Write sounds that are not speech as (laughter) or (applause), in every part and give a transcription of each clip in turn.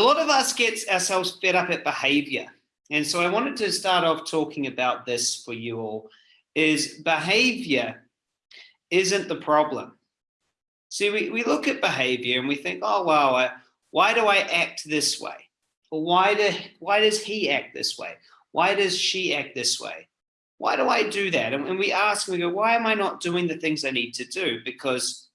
lot of us get ourselves fed up at behavior. And so I wanted to start off talking about this for you all, is behavior isn't the problem. See, we, we look at behavior and we think, oh, well, uh, why do I act this way? Or why, do, why does he act this way? Why does she act this way? Why do I do that? And, and we ask and we go, why am I not doing the things I need to do? Because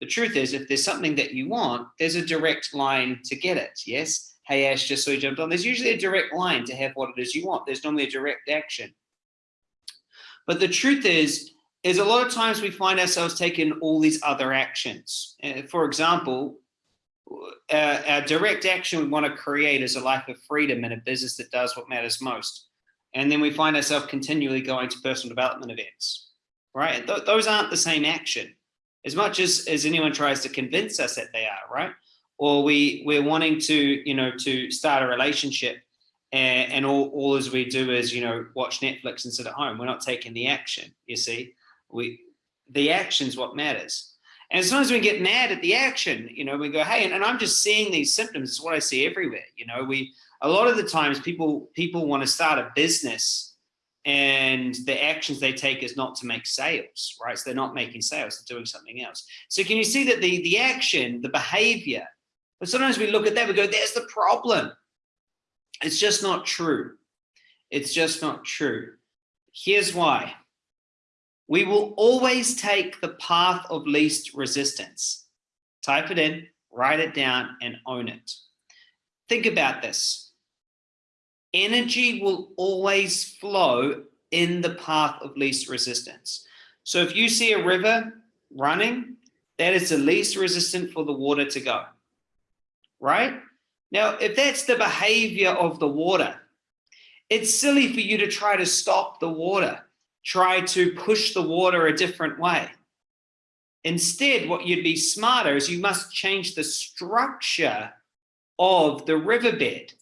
the truth is, if there's something that you want, there's a direct line to get it, yes? Hey, Ash, just so you jumped on. There's usually a direct line to have what it is you want. There's normally a direct action. But the truth is, is a lot of times we find ourselves taking all these other actions. Uh, for example, uh, our direct action we want to create is a life of freedom and a business that does what matters most. And then we find ourselves continually going to personal development events, right? Th those aren't the same action as much as, as anyone tries to convince us that they are, right? Or we, we're wanting to, you know, to start a relationship and, and all, all as we do is, you know, watch Netflix and sit at home. We're not taking the action, you see? We, the action's what matters. And as soon as we get mad at the action, you know, we go, hey, and, and I'm just seeing these symptoms. It's what I see everywhere. You know, we, a lot of the times people, people want to start a business and the actions they take is not to make sales, right? So they're not making sales, they're doing something else. So can you see that the, the action, the behavior, but sometimes we look at that, we go, there's the problem. It's just not true. It's just not true. Here's why. We will always take the path of least resistance. Type it in, write it down, and own it. Think about this energy will always flow in the path of least resistance. So if you see a river running, that is the least resistant for the water to go, right? Now, if that's the behavior of the water, it's silly for you to try to stop the water, try to push the water a different way. Instead, what you'd be smarter is you must change the structure of the riverbed.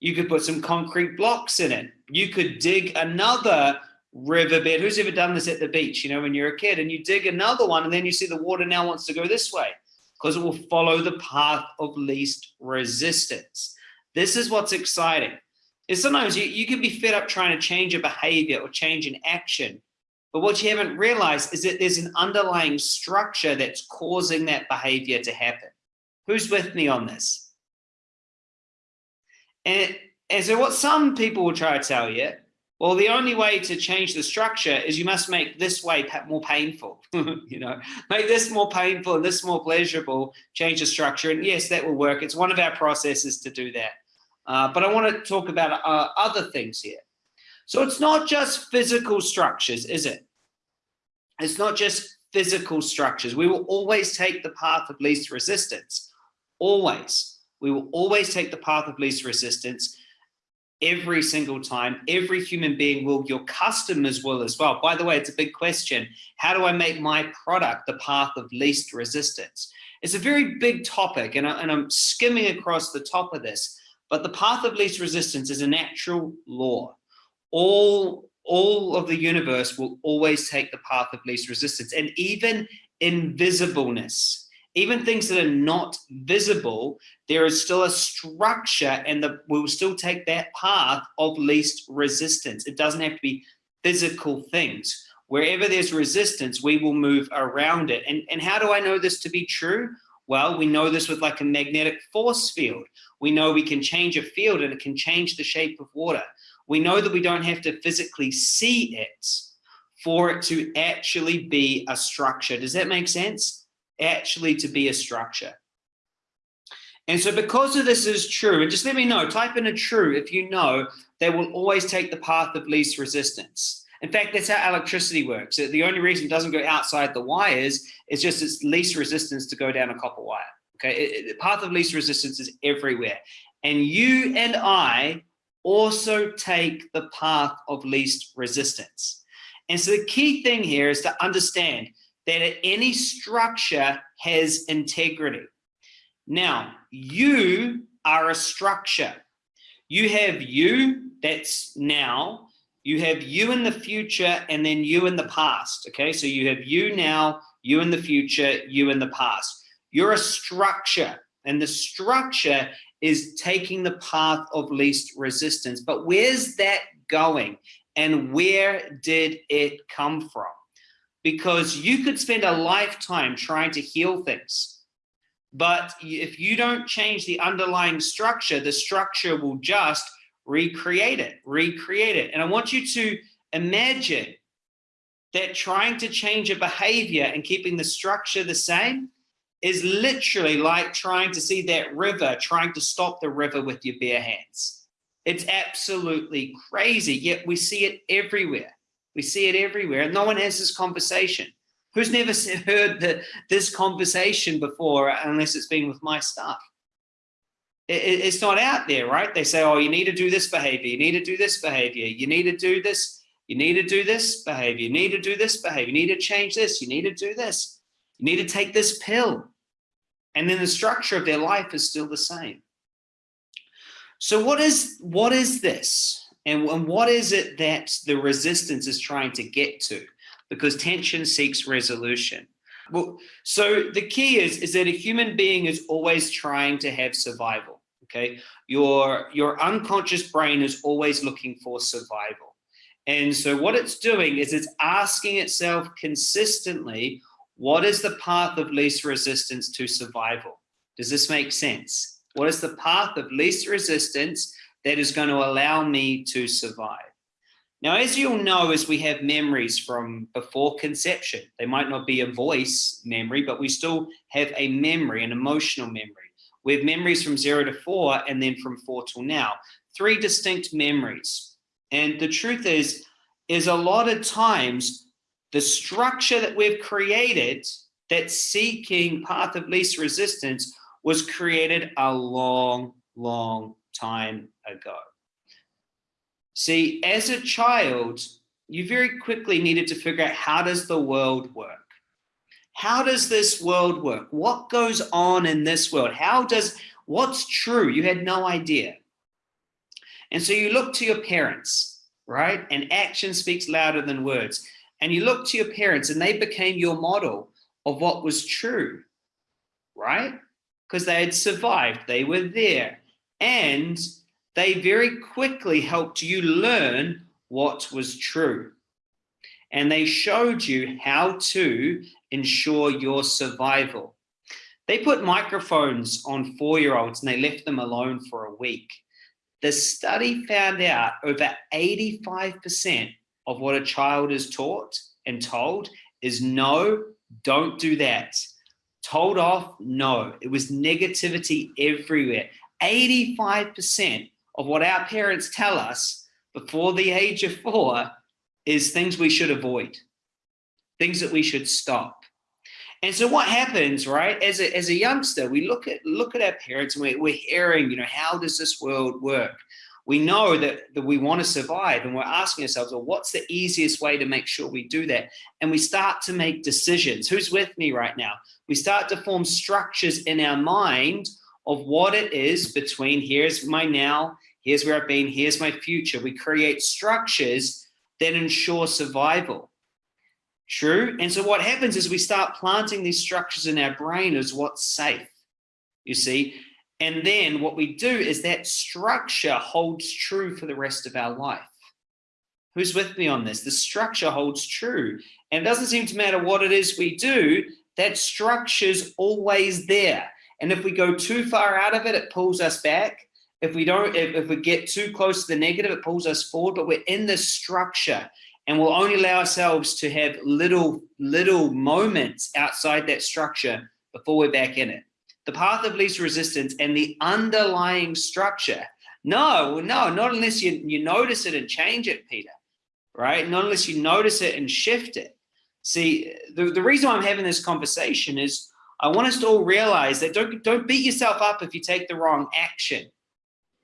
You could put some concrete blocks in it. You could dig another riverbed. Who's ever done this at the beach, you know, when you're a kid and you dig another one and then you see the water now wants to go this way because it will follow the path of least resistance. This is what's exciting. Is sometimes you, you can be fed up trying to change a behavior or change an action. But what you haven't realized is that there's an underlying structure that's causing that behavior to happen. Who's with me on this? And, and so what some people will try to tell you, well, the only way to change the structure is you must make this way more painful, (laughs) you know, make this more painful and this more pleasurable, change the structure. And yes, that will work. It's one of our processes to do that. Uh, but I want to talk about uh, other things here. So it's not just physical structures, is it? It's not just physical structures. We will always take the path of least resistance, always. We will always take the path of least resistance every single time. Every human being will, your customers will as well. By the way, it's a big question. How do I make my product the path of least resistance? It's a very big topic and, I, and I'm skimming across the top of this, but the path of least resistance is a natural law. All, all of the universe will always take the path of least resistance and even invisibleness even things that are not visible, there is still a structure and the, we will still take that path of least resistance. It doesn't have to be physical things. Wherever there's resistance, we will move around it. And, and how do I know this to be true? Well, we know this with like a magnetic force field. We know we can change a field and it can change the shape of water. We know that we don't have to physically see it for it to actually be a structure. Does that make sense? Actually to be a structure. And so because of this is true, and just let me know, type in a true if you know they will always take the path of least resistance. In fact, that's how electricity works. The only reason it doesn't go outside the wires is just its least resistance to go down a copper wire. Okay, the path of least resistance is everywhere. And you and I also take the path of least resistance. And so the key thing here is to understand that any structure has integrity. Now, you are a structure. You have you, that's now, you have you in the future, and then you in the past, okay? So you have you now, you in the future, you in the past. You're a structure, and the structure is taking the path of least resistance. But where's that going? And where did it come from? Because you could spend a lifetime trying to heal things. But if you don't change the underlying structure, the structure will just recreate it, recreate it. And I want you to imagine that trying to change a behavior and keeping the structure the same is literally like trying to see that river, trying to stop the river with your bare hands. It's absolutely crazy, yet we see it everywhere. We see it everywhere, no one has this conversation. Who's never (laughs) heard the, this conversation before unless it's been with my staff? It, it's not out there, right? They say, oh, you need to do this behavior, you need to do this behavior, you need to do this, you need to do this behavior, you need to do this behavior, you need to change this, you need to do this, you need to take this pill. And then the structure of their life is still the same. So what is what is this? And, and what is it that the resistance is trying to get to? Because tension seeks resolution. Well, so the key is, is that a human being is always trying to have survival. Okay. Your, your unconscious brain is always looking for survival. And so what it's doing is it's asking itself consistently, what is the path of least resistance to survival? Does this make sense? What is the path of least resistance that is going to allow me to survive? Now, as you'll know, as we have memories from before conception, they might not be a voice memory, but we still have a memory, an emotional memory. We have memories from zero to four and then from four till now, three distinct memories. And the truth is, is a lot of times the structure that we've created that seeking path of least resistance was created a long, long time ago. See, as a child, you very quickly needed to figure out how does the world work? How does this world work? What goes on in this world? How does, what's true? You had no idea. And so you look to your parents, right? And action speaks louder than words and you look to your parents and they became your model of what was true, right? Because they had survived, they were there, and they very quickly helped you learn what was true. And they showed you how to ensure your survival. They put microphones on four-year-olds and they left them alone for a week. The study found out over 85% of what a child is taught and told is no, don't do that. Told off, no. It was negativity everywhere. 85% of what our parents tell us before the age of four is things we should avoid, things that we should stop. And so what happens, right? As a, as a youngster, we look at look at our parents and we're, we're hearing, you know, how does this world work? we know that, that we want to survive and we're asking ourselves, well, what's the easiest way to make sure we do that? And we start to make decisions. Who's with me right now? We start to form structures in our mind of what it is between here's my now, here's where I've been, here's my future. We create structures that ensure survival. True. And so what happens is we start planting these structures in our brain as what's safe. You see, and then what we do is that structure holds true for the rest of our life. Who's with me on this? The structure holds true. And it doesn't seem to matter what it is we do, that structure's always there. And if we go too far out of it, it pulls us back. If we don't, if, if we get too close to the negative, it pulls us forward, but we're in this structure and we'll only allow ourselves to have little, little moments outside that structure before we're back in it the path of least resistance and the underlying structure. No, no, not unless you, you notice it and change it, Peter, right? Not unless you notice it and shift it. See, the, the reason I'm having this conversation is I want us to all realize that don't, don't beat yourself up if you take the wrong action.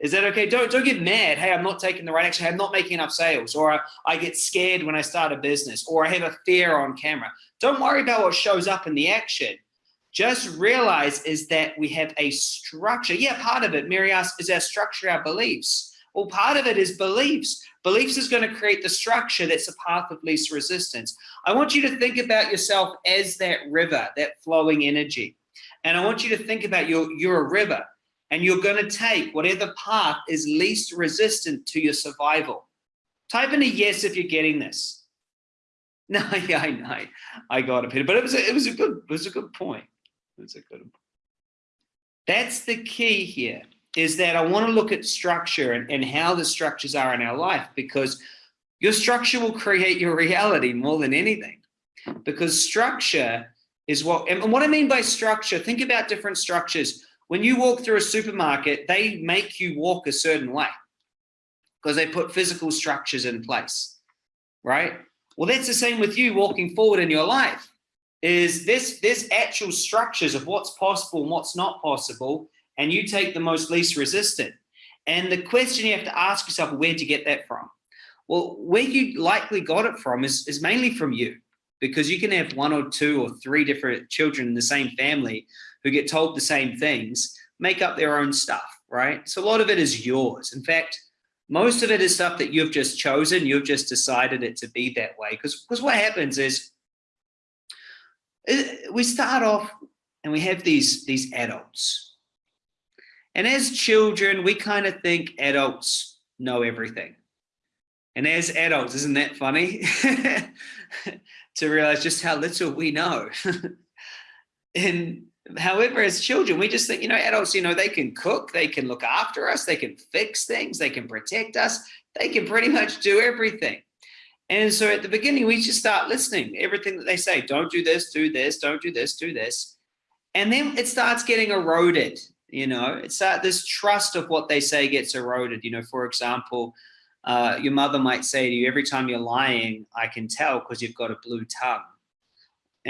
Is that okay? Don't, don't get mad. Hey, I'm not taking the right action. I'm not making enough sales or I, get scared when I start a business or I have a fear on camera. Don't worry about what shows up in the action just realize is that we have a structure. Yeah, part of it, Mary is our structure our beliefs? Well, part of it is beliefs. Beliefs is going to create the structure that's a path of least resistance. I want you to think about yourself as that river, that flowing energy. And I want you to think about your, you're a river. And you're going to take whatever path is least resistant to your survival. Type in a yes if you're getting this. (laughs) No, yeah, I know. I got it, Peter, but it was a, it was a good it was a good point. It was a good. That's the key here. Is that I want to look at structure and, and how the structures are in our life because your structure will create your reality more than anything. Because structure is what and what I mean by structure. Think about different structures. When you walk through a supermarket, they make you walk a certain way because they put physical structures in place, right? Well, that's the same with you walking forward in your life. Is this this actual structures of what's possible and what's not possible, and you take the most least resistant. And the question you have to ask yourself, where'd you get that from? Well, where you likely got it from is, is mainly from you, because you can have one or two or three different children in the same family who get told the same things, make up their own stuff, right? So a lot of it is yours. In fact, most of it is stuff that you've just chosen. You've just decided it to be that way. Because what happens is eh, we start off and we have these these adults. And as children, we kind of think adults know everything. And as adults, isn't that funny? (laughs) to realize just how little we know. (laughs) and However, as children, we just think, you know, adults, you know, they can cook, they can look after us, they can fix things, they can protect us, they can pretty much do everything. And so at the beginning, we just start listening, everything that they say, don't do this, do this, don't do this, do this. And then it starts getting eroded, you know, it's that this trust of what they say gets eroded. You know, for example, uh, your mother might say to you, every time you're lying, I can tell because you've got a blue tongue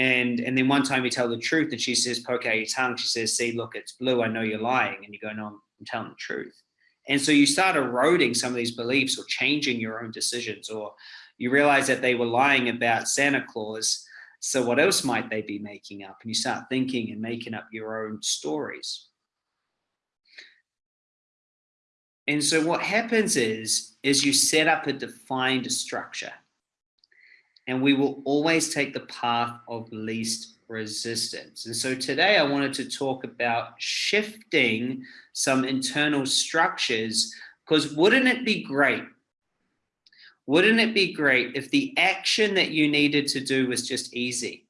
and and then one time you tell the truth and she says, poke out your tongue. She says, see, look, it's blue. I know you're lying. And you go, no, I'm, telling the truth. And so you start eroding some of these beliefs or changing your own decisions, or you realize that they were lying about Santa Claus. So what else might they be making up? And you start thinking and making up your own stories. And so what happens is, is you set up a defined structure and we will always take the path of least resistance. And so today I wanted to talk about shifting some internal structures because wouldn't it be great? Wouldn't it be great if the action that you needed to do was just easy?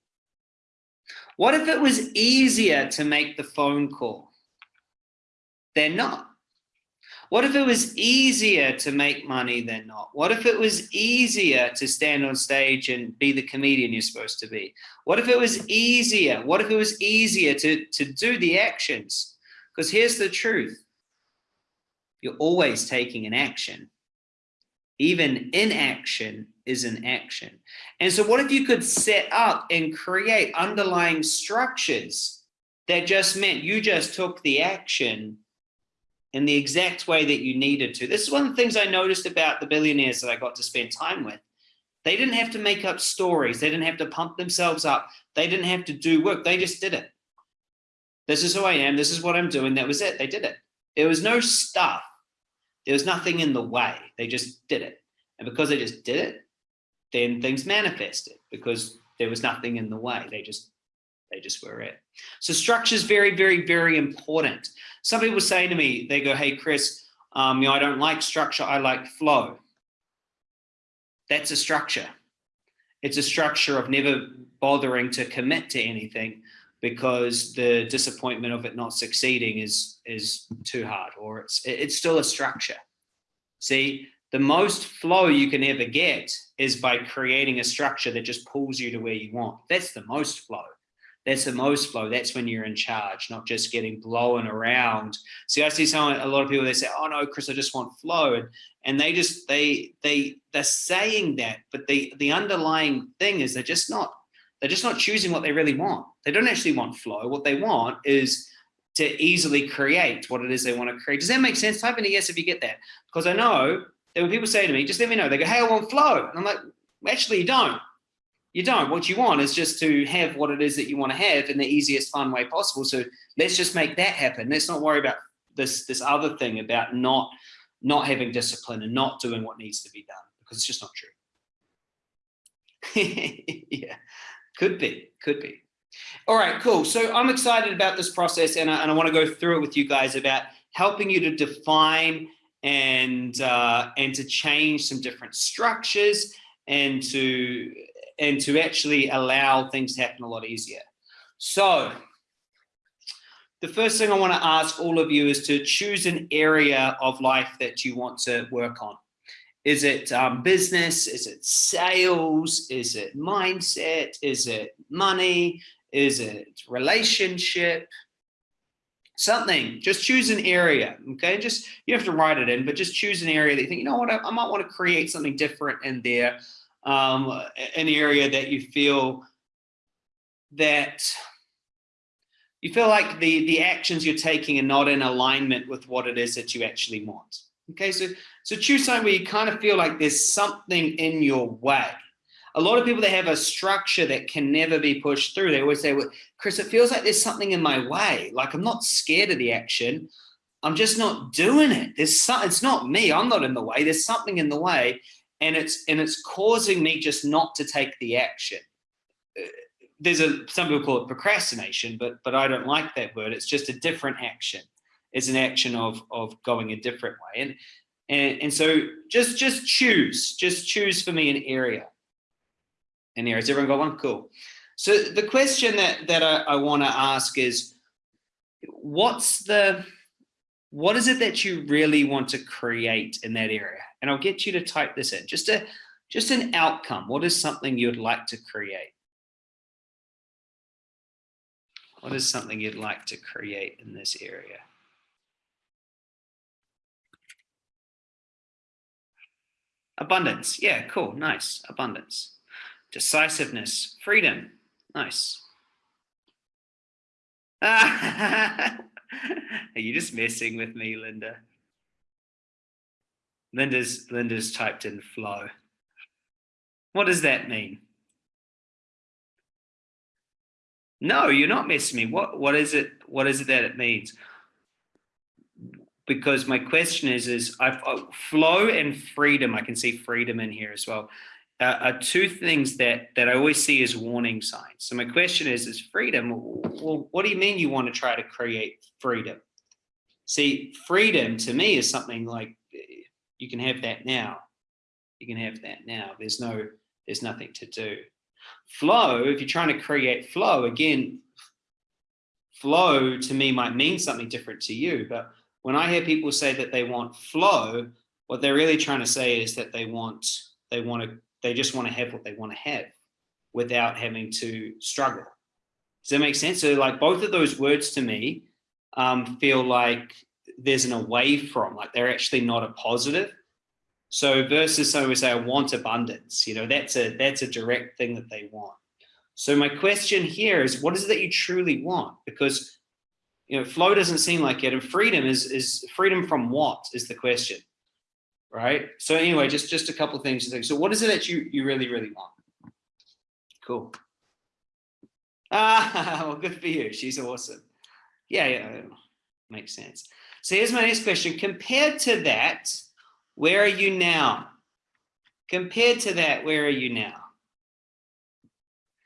What if it was easier to make the phone call? They're not. What if it was easier to make money than not? What if it was easier to stand on stage and be the comedian you're supposed to be? What if it was easier? What if it was easier to, to do the actions? Because here's the truth. You're always taking an action. Even inaction is an action. And so what if you could set up and create underlying structures that just meant you just took the action in the exact way that you needed to. This is one of the things I noticed about the billionaires that I got to spend time with. They didn't have to make up stories. They didn't have to pump themselves up. They didn't have to do work. They just did it. This is who I am. This is what I'm doing. That was it. They did it. There was no stuff. There was nothing in the way. They just did it. And because they just did it, then things manifested because there was nothing in the way. They just they just were it. So structure is very, very, very important. Some people say to me, they go, hey, Chris, um, you know, I don't like structure, I like flow. That's a structure. It's a structure of never bothering to commit to anything because the disappointment of it not succeeding is is too hard or it's it's still a structure. See, the most flow you can ever get is by creating a structure that just pulls you to where you want. That's the most flow that's the most flow. That's when you're in charge, not just getting blown around. See, I see some a lot of people they say, "Oh no, Chris, I just want flow," and, and they just they they they're saying that, but the the underlying thing is they're just not they're just not choosing what they really want. They don't actually want flow. What they want is to easily create what it is they want to create. Does that make sense? Type in a yes if you get that, because I know that when people say to me, "Just let me know," they go, "Hey, I want flow," and I'm like, "Actually, you don't." You don't. What you want is just to have what it is that you want to have in the easiest fun way possible. So let's just make that happen. Let's not worry about this this other thing about not not having discipline and not doing what needs to be done because it's just not true. (laughs) yeah, could be, could be. All right, cool. So I'm excited about this process and I, and I want to go through it with you guys about helping you to define and uh, and to change some different structures and to and to actually allow things to happen a lot easier. So the first thing I want to ask all of you is to choose an area of life that you want to work on. Is it um, business? Is it sales? Is it mindset? Is it money? Is it relationship? Something, just choose an area, okay? Just, you have to write it in, but just choose an area that you think, you know what, I, I might want to create something different in there. Um, an area that you feel that you feel like the, the actions you're taking are not in alignment with what it is that you actually want. Okay, so, so choose something where you kind of feel like there's something in your way. A lot of people that have a structure that can never be pushed through, they always say, well, Chris, it feels like there's something in my way. Like I'm not scared of the action. I'm just not doing it. There's some, it's not me. I'm not in the way. There's something in the way and it's, and it's causing me just not to take the action uh, there's a some people call it procrastination, but but I don't like that word. It's just a different action. It's an action of of going a different way. And and and so just just choose, just choose for me an area. An area. Has everyone got one? Cool. So the question that that I, I want to ask is, what's the what is it that you really want to create in that area? And I'll get you to type this in. Just a just an outcome. What is something you'd like to create? What is something you'd like to create in this area? Abundance. Yeah, cool. Nice. Abundance. Decisiveness. Freedom. Nice. (laughs) Are you just messing with me, Linda? Linda's Linda's typed in flow. What does that mean? No, you're not messing me. What what is it? What is it that it means? Because my question is, is I've uh, flow and freedom. I can see freedom in here as well. Uh, are two things that that I always see as warning signs. So my question is, is freedom? Well, what do you mean you want to try to create freedom? See, freedom to me is something like you can have that now. You can have that now. There's no, there's nothing to do. Flow, if you're trying to create flow, again, flow to me might mean something different to you. But when I hear people say that they want flow, what they're really trying to say is that they want, they want to, they just want to have what they want to have without having to struggle. Does that make sense? So like both of those words to me um, feel like there's an away from, like they're actually not a positive. So versus someone would say, I want abundance, you know, that's a, that's a direct thing that they want. So my question here is, what is it that you truly want? Because, you know, flow doesn't seem like it. And freedom is, is freedom from what is the question, right? So anyway, just, just a couple of things to think. So what is it that you, you really, really want? Cool. Ah, (laughs) well, good for you. She's awesome. Yeah, yeah, makes sense. So here's my next question. Compared to that, where are you now? Compared to that, where are you now?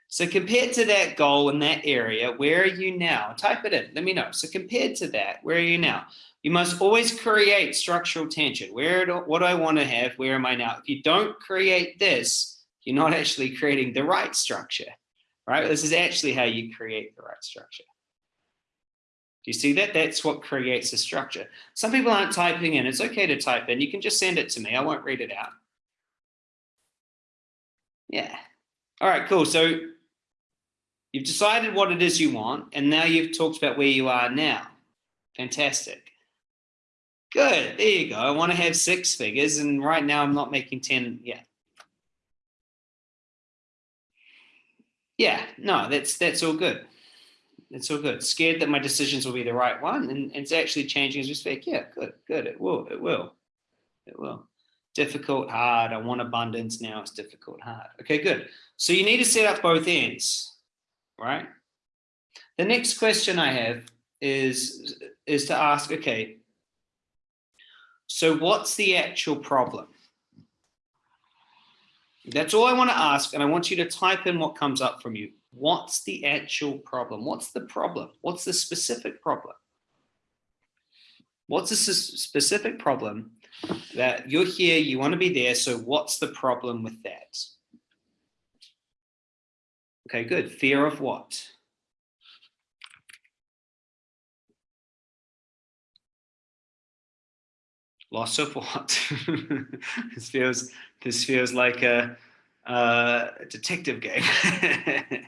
So compared to that goal in that area, where are you now? Type it in, let me know. So compared to that, where are you now? You must always create structural tension. Where do, what do I want to have? Where am I now? If you don't create this, you're not actually creating the right structure, right? This is actually how you create the right structure. Do you see that? That's what creates a structure. Some people aren't typing in. It's okay to type in. You can just send it to me. I won't read it out. Yeah. All right, cool. So you've decided what it is you want, and now you've talked about where you are now. Fantastic. Good. There you go. I want to have six figures, and right now I'm not making 10 yet. Yeah, no, that's that's all good it's all good. Scared that my decisions will be the right one, and, it's actually changing as we speak. Yeah, good, good. It will, it will, it will. Difficult, hard. I want abundance now. It's difficult, hard. Okay, good. So you need to set up both ends, right? The next question I have is is to ask, okay. So what's the actual problem? That's all I want to ask, and I want you to type in what comes up from you. What's the actual problem? What's the problem? What's the specific problem? What's a specific problem that you're here, you want to be there. So what's the problem with that? Okay, good. Fear of what? Loss of what? (laughs) this feels this feels like a, a detective game. (laughs)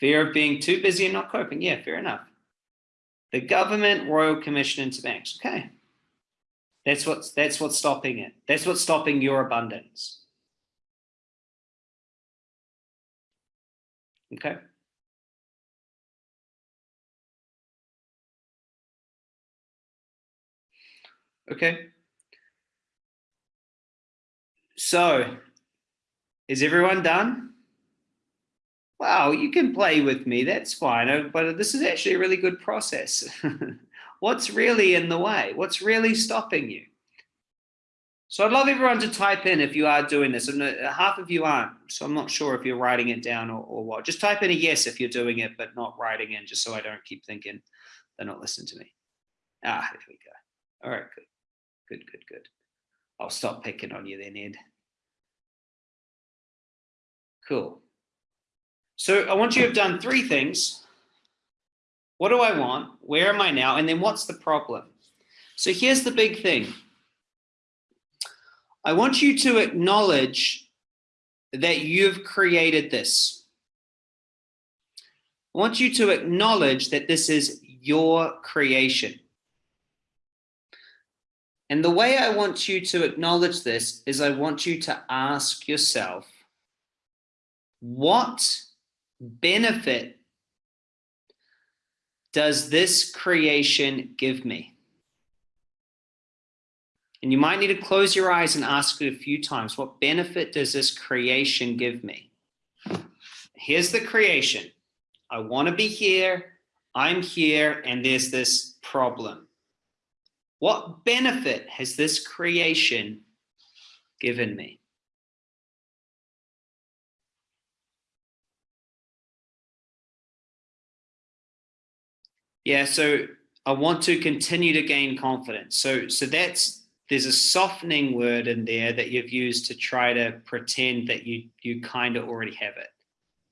Fear of being too busy and not coping. Yeah, fair enough. The government royal commission into banks. Okay. That's what's that's what's stopping it. That's what's stopping your abundance. Okay. Okay. So, is everyone done? wow, you can play with me, that's fine, uh, but this is actually a really good process. (laughs) What's really in the way? What's really stopping you? So I'd love everyone to type in if you are doing this. And uh, half of you aren't, so I'm not sure if you're writing it down or, or what. Just type in a yes if you're doing it, but not writing in, just so I don't keep thinking they're not listening to me. Ah, there we go. All right, good, good, good, good. I'll stop picking on you then, Ed. Cool. So I want you to have done three things. What do I want? Where am I now? And then what's the problem? So here's the big thing. I want you to acknowledge that you've created this. I want you to acknowledge that this is your creation. And the way I want you to acknowledge this is I want you to ask yourself, what benefit does this creation give me? And you might need to close your eyes and ask it a few times. What benefit does this creation give me? Here's the creation. I want to be here. I'm here. And there's this problem. What benefit has this creation given me? Yeah, so I want to continue to gain confidence. So, so that's there's a softening word in there that you've used to try to pretend that you you kind of already have it.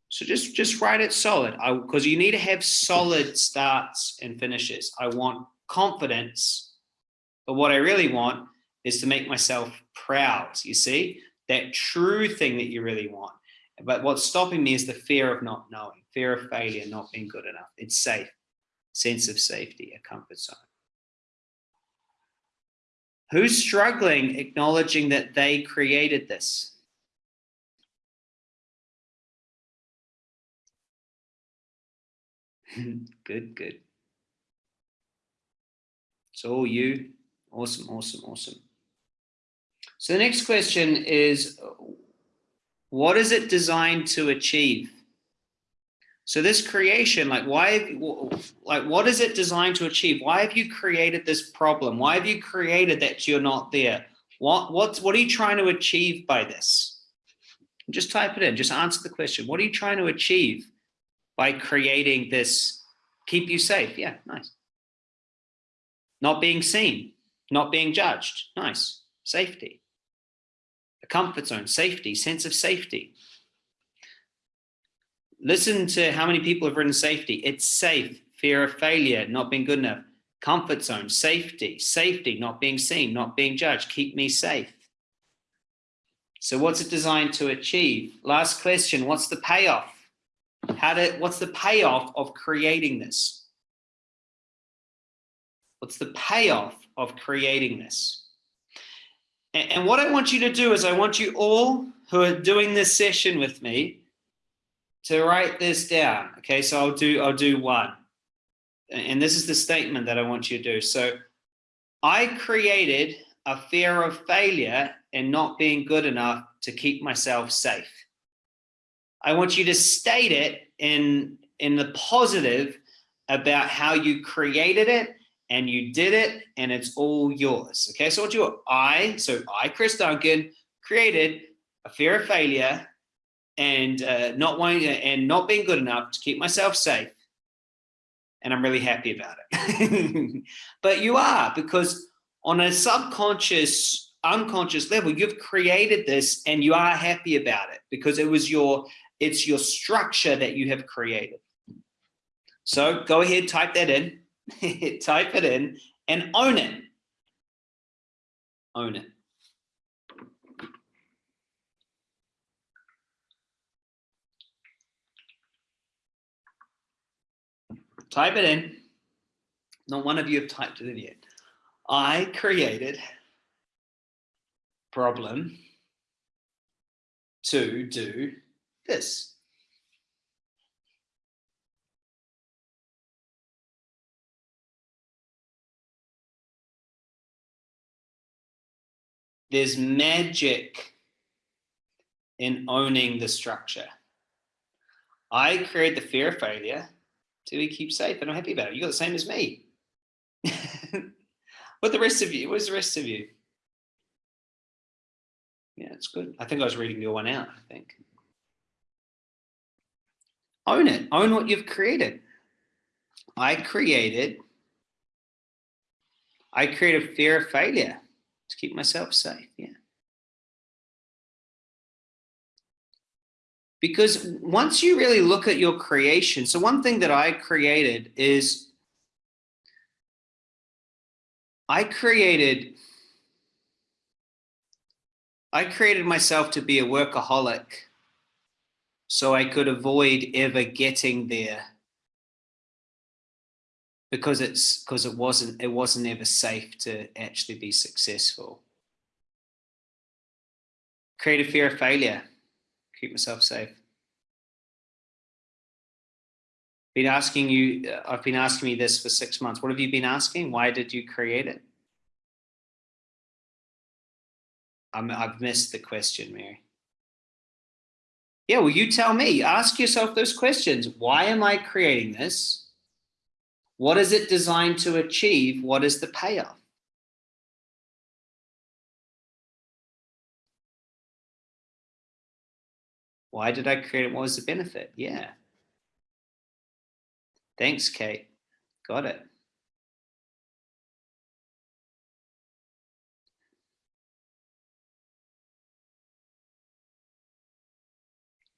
So just just write it solid. Because you need to have solid starts and finishes. I want confidence, but what I really want is to make myself proud. You see that true thing that you really want. But what's stopping me is the fear of not knowing, fear of failure, not being good enough. It's safe sense of safety, a comfort zone. Who's struggling acknowledging that they created this? (laughs) good, good. It's all you. Awesome, awesome, awesome. So the next question is, what is it designed to achieve? So this creation, like why, like what is it designed to achieve? Why have you created this problem? Why have you created that you're not there? What, what's, what are you trying to achieve by this? Just type it in, just answer the question. What are you trying to achieve by creating this? Keep you safe. Yeah, nice. Not being seen, not being judged. Nice. Safety. A comfort zone, safety, sense of safety. Listen to how many people have written safety. It's safe, fear of failure, not being good enough. Comfort zone, safety, safety, not being seen, not being judged. Keep me safe. So what's it designed to achieve? Last question, what's the payoff? How did, what's the payoff of creating this? What's the payoff of creating this? And, and what I want you to do is I want you all who are doing this session with me to write this down. Okay, so I'll do I'll do one. And this is the statement that I want you to do. So I created a fear of failure and not being good enough to keep myself safe. I want you to state it in in the positive about how you created it and you did it and it's all yours. Okay, so what you I, so I, Chris Duncan, created a fear of failure and uh, not wanting and not being good enough to keep myself safe. and I'm really happy about it. (laughs) but you are because on a subconscious, unconscious level, you've created this and you are happy about it because it was your, it's your structure that you have created. So go ahead, type that in, (laughs) type it in and own it. Own it. Type it in. Not one of you have typed it in yet. I created problem to do this. There's magic in owning the structure. I create the fear of failure till we keep safe and I'm happy about it. You got the same as me. (laughs) what the rest of you? Where's the rest of you? Yeah, it's good. I think I was reading your one out, I think. Own it. Own what you've created. I created, I created fear of failure to keep myself safe. Yeah. Because once you really look at your creation, so one thing that I created is I created I created myself to be a workaholic so I could avoid ever getting there because it's because it wasn't it wasn't ever safe to actually be successful. Create a fear of failure keep myself safe. Been asking you, uh, I've been asking me this for six months. What have you been asking? Why did you create it? I'm, I've missed the question, Mary. Yeah, well, you tell me. Ask yourself those questions. Why am I creating this? What is it designed to achieve? What is the payoff? Why did I create it? What was the benefit? Yeah. Thanks, Kate. Got it.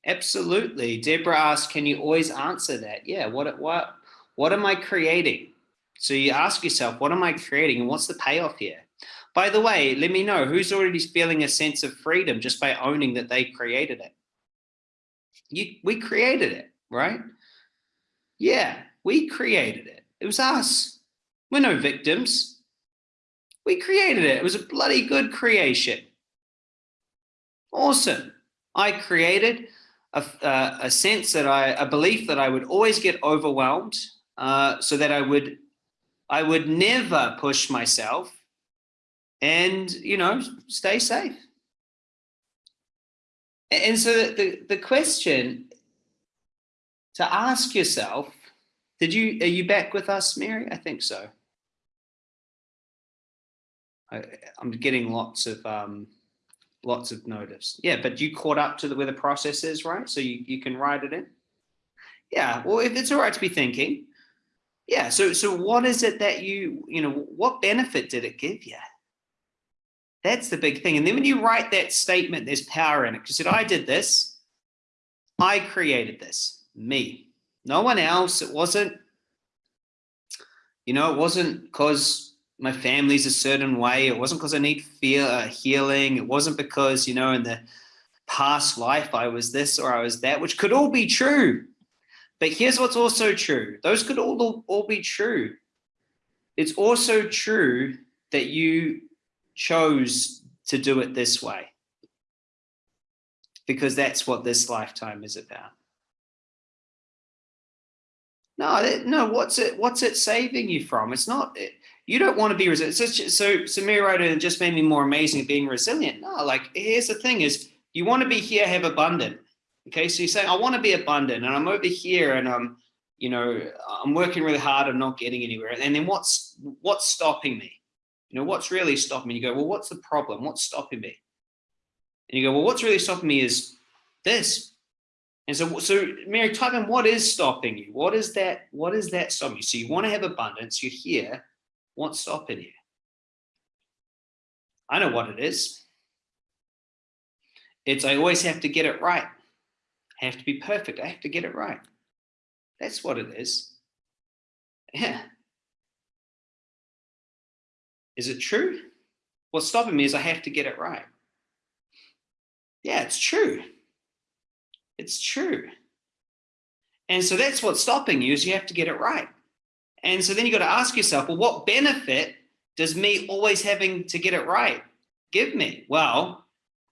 Absolutely. Deborah asked, can you always answer that? Yeah. What, what, what am I creating? So you ask yourself, what am I creating and what's the payoff here? By the way, let me know who's already feeling a sense of freedom just by owning that they created it you, we created it, right? Yeah, we created it. It was us. We're no victims. We created it. It was a bloody good creation. Awesome. I created a, uh, a sense that I, a belief that I would always get overwhelmed uh, so that I would, I would never push myself and, you know, stay safe. And so the, the question to ask yourself, did you, are you back with us, Mary? I think so. I, am getting lots of, um, lots of notice. Yeah, but you caught up to the, where the process is, right? So you, you can write it in. Yeah, well, if it's all right to be thinking, yeah. So, so what is it that you, you know, what benefit did it give you? That's the big thing. And then when you write that statement, there's power in it. Because said, I did this. I created this. Me. No one else. It wasn't, you know, it wasn't because my family's a certain way. It wasn't because I need fear, uh, healing. It wasn't because, you know, in the past life I was this or I was that, which could all be true. But here's what's also true. Those could all, all be true. It's also true that you chose to do it this way because that's what this lifetime is about. No, no. What's it? What's it saving you from? It's not. It, you don't want to be resilient. So, so Samir wrote just made me more amazing at being resilient. No, like here's the thing: is you want to be here, have abundant. Okay, so you say I want to be abundant, and I'm over here, and I'm, you know, I'm working really hard, and not getting anywhere. And then what's what's stopping me? You know, what's really stopping me? You go, well, what's the problem? What's stopping me? And you go, well, what's really stopping me is this. And so, so Mary, type in what is stopping you? What is that? What is that stopping you? So you want to have abundance, you're here. What's stopping you? I know what it is. It's I always have to get it right. I have to be perfect. I have to get it right. That's what it is. Yeah. Is it true? What's stopping me is I have to get it right. Yeah, it's true. It's true. And so that's what's stopping you is you have to get it right. And so then you got to ask yourself, well, what benefit does me always having to get it right give me? Well,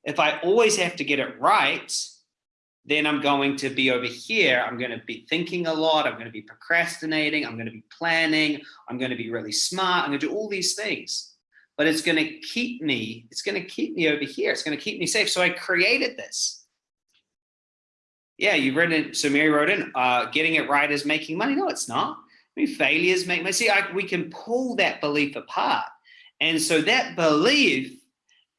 if I always have to get it right, then I'm going to be over here. I'm going to be thinking a lot. I'm going to be procrastinating. I'm going to be planning. I'm going to be really smart. I'm going to do all these things, but it's going to keep me, it's going to keep me over here. It's going to keep me safe. So I created this. Yeah, you've written, so Mary wrote in, uh, getting it right is making money. No, it's not. I mean, failures make money. See, I, we can pull that belief apart. And so that belief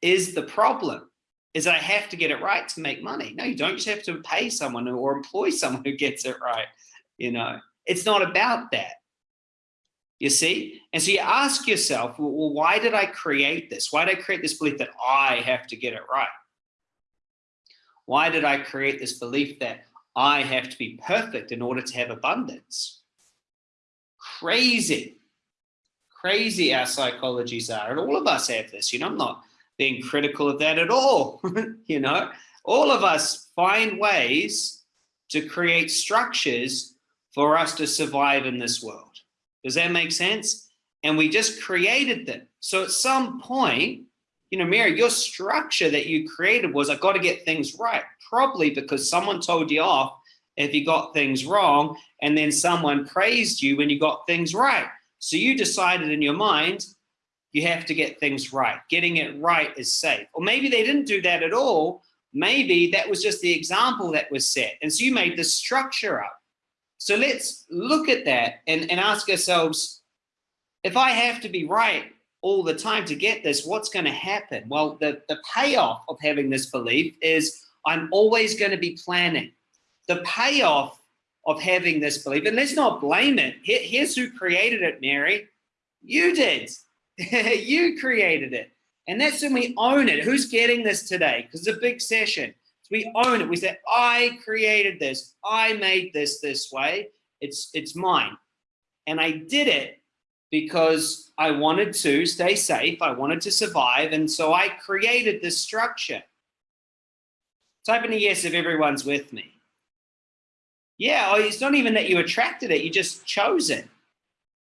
is the problem is that I have to get it right to make money. No, you don't just have to pay someone or employ (laughs) someone who gets it right. You know, it's not about that. You see? And so you ask yourself, well, why did I create this? Why did I create this belief that I have to get it right? Why did I create this belief that I have to be perfect in order to have abundance? Crazy, crazy our psychologies are. And all of us have this, you know, I'm not being critical of that at all. (laughs) you know, all of us find ways to create structures for us to survive in this world. Does that make sense? And we just created them. So at some point, you know, Mary, your structure that you created was, I got to get things right. Probably because someone told you off if you got things wrong, and then someone praised you when you got things right. So you decided in your mind, you have to get things right. Getting it right is safe. Or maybe they didn't do that at all. Maybe that was just the example that was set. And so you made the structure up. So let's look at that and, and ask ourselves, if I have to be right all the time to get this, what's going to happen? Well, the, the payoff of having this belief is I'm always going to be planning. The payoff of having this belief, and let's not blame it. Here, here's who created it, Mary. You did. (laughs) you created it. And that's when we own it. Who's getting this today? Because it's a big session. So we own it. We say, I created this. I made this this way. It's, it's mine. And I did it because I wanted to stay safe. I wanted to survive. And so I created this structure. Type in a yes if everyone's with me. Yeah, oh, it's not even that you attracted it. You just chose it.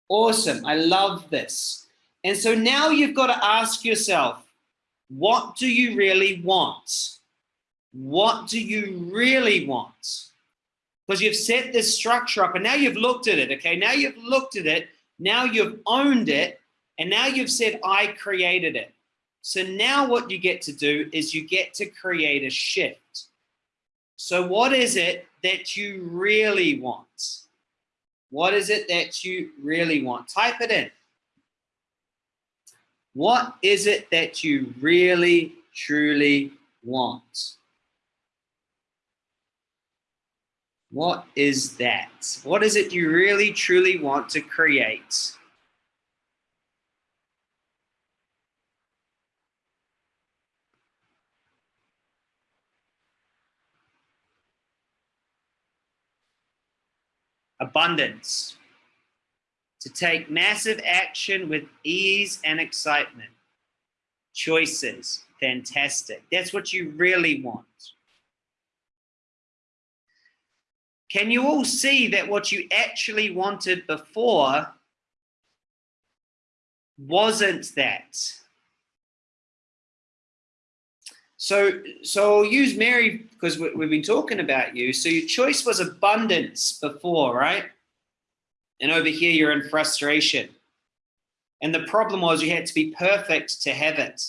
Awesome. I love this. And so now you've got to ask yourself, what do you really want? What do you really want? Because you've set this structure up and now you've looked at it, okay? Now you've looked at it, now you've owned it, and now you've said, I created it. So now what you get to do is you get to create a shift. So what is it that you really want? What is it that you really want? Type it in. What is it that you really, truly want? What is that? What is it you really, truly want to create? Abundance to take massive action with ease and excitement. Choices, fantastic. That's what you really want. Can you all see that what you actually wanted before wasn't that? So, so I'll use Mary because we've been talking about you. So your choice was abundance before, right? And over here, you're in frustration. And the problem was you had to be perfect to have it.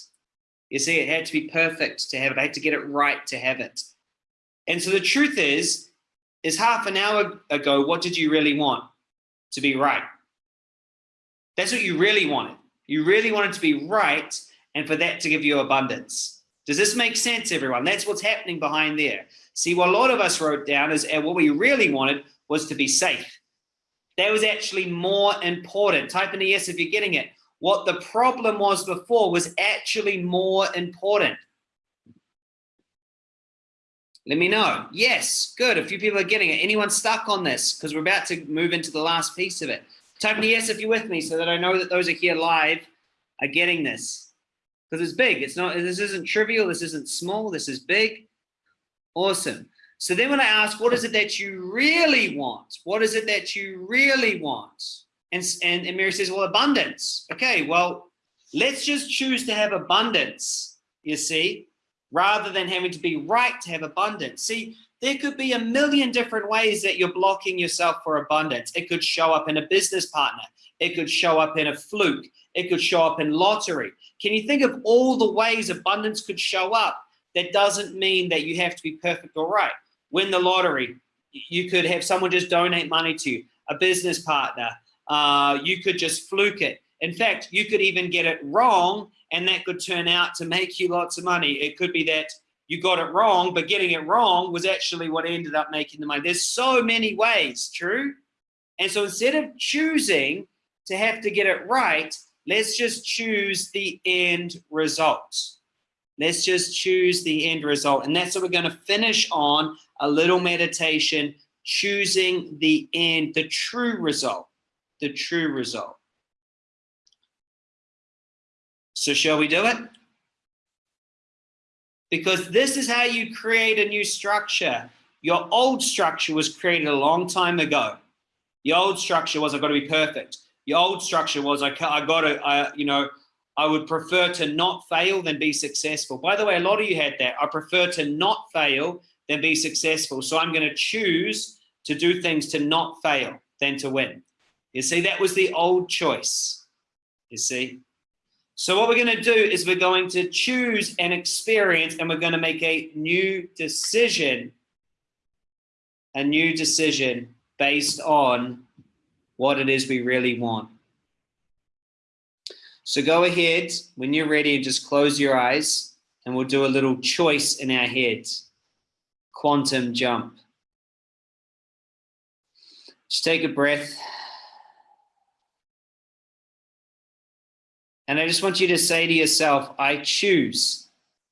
You see, it had to be perfect to have it. I had to get it right to have it. And so the truth is, is half an hour ago, what did you really want? To be right. That's what you really wanted. You really wanted to be right and for that to give you abundance. Does this make sense, everyone? That's what's happening behind there. See, what a lot of us wrote down is and what we really wanted was to be safe. That was actually more important. Type in a yes if you're getting it. What the problem was before was actually more important. Let me know. Yes, good. A few people are getting it. Anyone stuck on this? Because we're about to move into the last piece of it. Type in a yes if you're with me so that I know that those are here live are getting this. Because it's big. It's not, this isn't trivial. This isn't small. This is big. Awesome. So then when I ask, what is it that you really want? What is it that you really want? And, and, and Mary says, well, abundance. Okay, well, let's just choose to have abundance, you see, rather than having to be right to have abundance. See, there could be a million different ways that you're blocking yourself for abundance. It could show up in a business partner. It could show up in a fluke. It could show up in lottery. Can you think of all the ways abundance could show up? That doesn't mean that you have to be perfect or right. Win the lottery. You could have someone just donate money to you, a business partner. Uh, you could just fluke it. In fact, you could even get it wrong and that could turn out to make you lots of money. It could be that you got it wrong, but getting it wrong was actually what ended up making the money. There's so many ways, true? And so instead of choosing to have to get it right, let's just choose the end result. Let's just choose the end result. And that's what we're going to finish on a little meditation, choosing the end, the true result, the true result. So shall we do it? Because this is how you create a new structure. Your old structure was created a long time ago. The old structure was I've got to be perfect. The old structure was I, I got to, I, you know, I would prefer to not fail than be successful. By the way, a lot of you had that. I prefer to not fail than be successful. So I'm going to choose to do things to not fail than to win. You see, that was the old choice. You see? So what we're going to do is we're going to choose an experience and we're going to make a new decision, a new decision based on what it is we really want. So go ahead when you're ready and just close your eyes and we'll do a little choice in our heads. Quantum jump. Just take a breath. And I just want you to say to yourself, I choose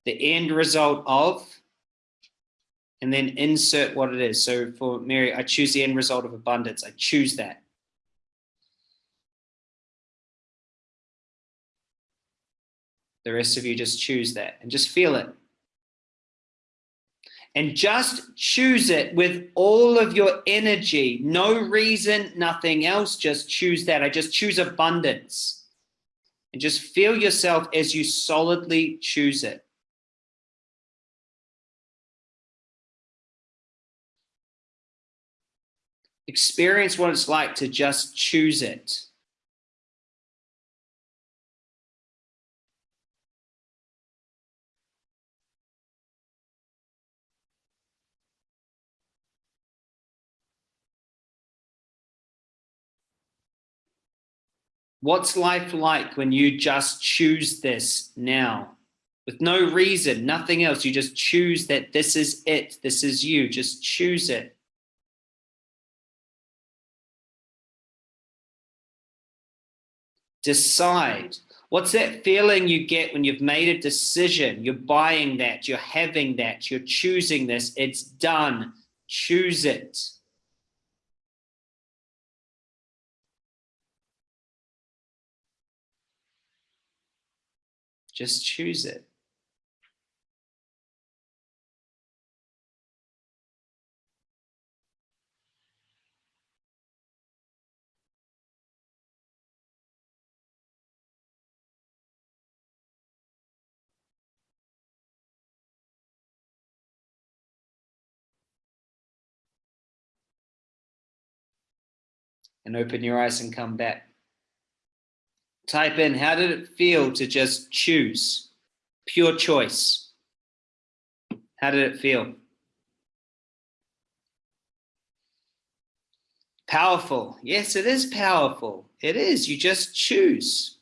the end result of, and then insert what it is. So for Mary, I choose the end result of abundance. I choose that. The rest of you just choose that and just feel it. And just choose it with all of your energy. No reason, nothing else. Just choose that. I just choose abundance. And just feel yourself as you solidly choose it. Experience what it's like to just choose it. What's life like when you just choose this now? With no reason, nothing else. You just choose that this is it. This is you. Just choose it. Decide. What's that feeling you get when you've made a decision? You're buying that, you're having that, you're choosing this. It's done. Choose it. Just choose it. and open your eyes and come back type in, how did it feel to just choose? Pure choice. How did it feel? Powerful. Yes, it is powerful. It is. You just choose.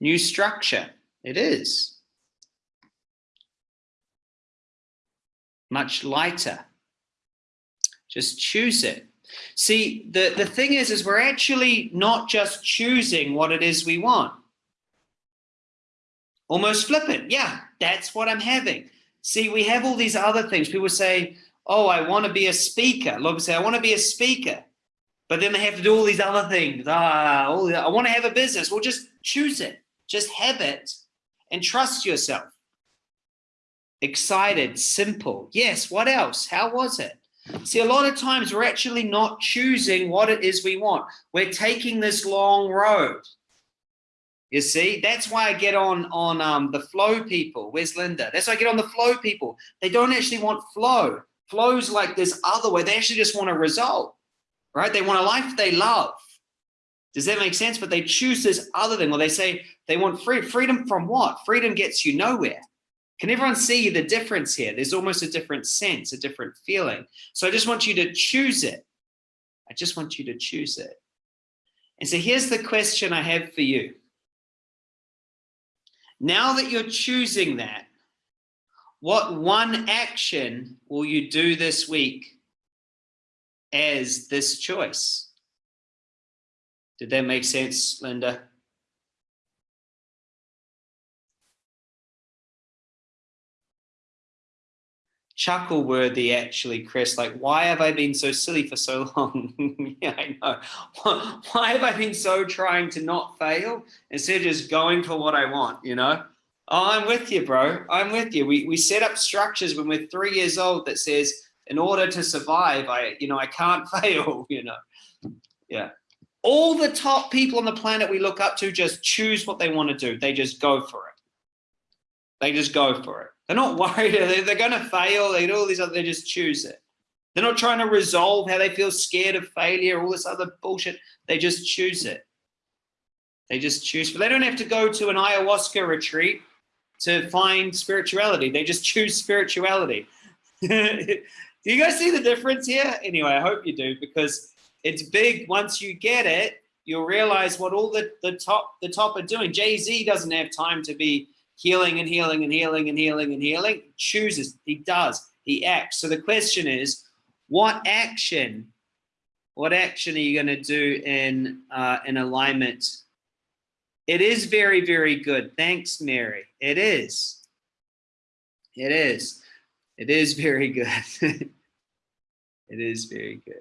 New structure. It is. much lighter. Just choose it. See, the, the thing is, is we're actually not just choosing what it is we want. Almost flippant. Yeah, that's what I'm having. See, we have all these other things. People say, oh, I want to be a speaker. A say, I want to be a speaker. But then they have to do all these other things. Ah, all the, I want to have a business. Well, just choose it. Just have it and trust yourself. Excited, simple. Yes, what else? How was it? See, a lot of times we're actually not choosing what it is we want. We're taking this long road. You see, that's why I get on on um, the flow people. Where's Linda? That's why I get on the flow people. They don't actually want flow. Flow's like this other way. They actually just want a result, right? They want a life they love. Does that make sense? But they choose this other thing. Well, they say they want free freedom from what? Freedom gets you nowhere. Can everyone see the difference here? There's almost a different sense, a different feeling. So I just want you to choose it. I just want you to choose it. And so here's the question I have for you. Now that you're choosing that, what one action will you do this week as this choice? Did that make sense, Linda? Chuckle worthy actually chris. Like why have i been so silly for so long? (laughs) Yeah i know. (laughs) Why have i been so trying to not fail instead of just going for what i want you know? Oh i'm with you bro. I'm with you. We, we set up structures when we're three years old that says in order to survive i you know i can't (laughs) fail you know? Yeah. All the top people on the planet we look up to just choose what they want to do. They just go for it. They just go for it they're not (laughs) worried. They're, they're going to fail. They do all these other, they just choose it. They're not trying to resolve how they feel scared of failure, all this other bullshit. They just choose it. They just choose. But they don't have to go to an ayahuasca retreat to find spirituality. They just choose spirituality. (laughs) do you guys see the difference here? Anyway, I hope you do because it's big. Once you get it, you'll realize what all the, the top the top are doing. Jay-Z doesn't have time to be healing and healing and healing and healing and healing, chooses, he does, he acts. So the question is, what action, what action are you going to do in, uh, in alignment? It is very, very good. Thanks, Mary. It is. It is. It is very good. (laughs) it is very good.